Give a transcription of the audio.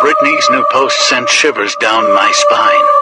Brittany's new post sent shivers down my spine.